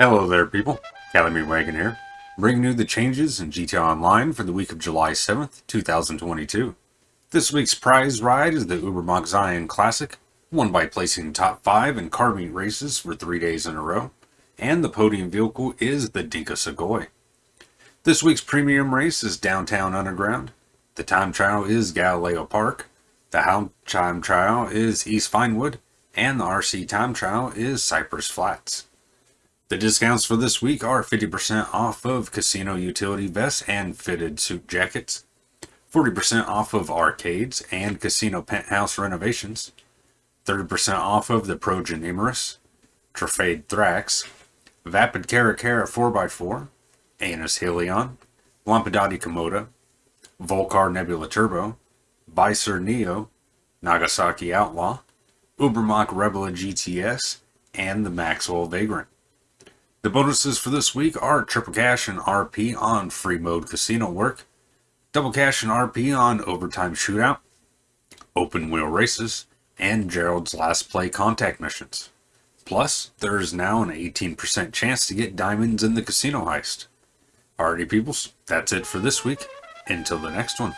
Hello there people, Calamity Wagon here, bringing you the changes in GTA Online for the week of July 7th, 2022. This week's prize ride is the Ubermacht Zion Classic, won by placing top 5 in car meet races for 3 days in a row, and the podium vehicle is the Dinka Sugoi. This week's premium race is Downtown Underground, the time trial is Galileo Park, the Hound time trial is East Vinewood, and the RC time trial is Cypress Flats. The discounts for this week are 50% off of casino utility vests and fitted suit jackets, 40% off of arcades and casino penthouse renovations, 30% off of the Progen Truffade Thrax, Vapid Caracara 4x4, Annis Hellion, Lampadati Komoda, Vulcar Nebula Turbo, Vysser Neo, Nagasaki Outlaw, Ubermacht Rebla GTS, and the Maxwell Vagrant. The bonuses for this week are triple cash and RP on free mode casino work, double cash and RP on overtime shootout, open wheel races, and Gerald's last play contact missions. Plus, there is now an 18% chance to get diamonds in the casino heist. Alrighty peoples, that's it for this week. Until the next one.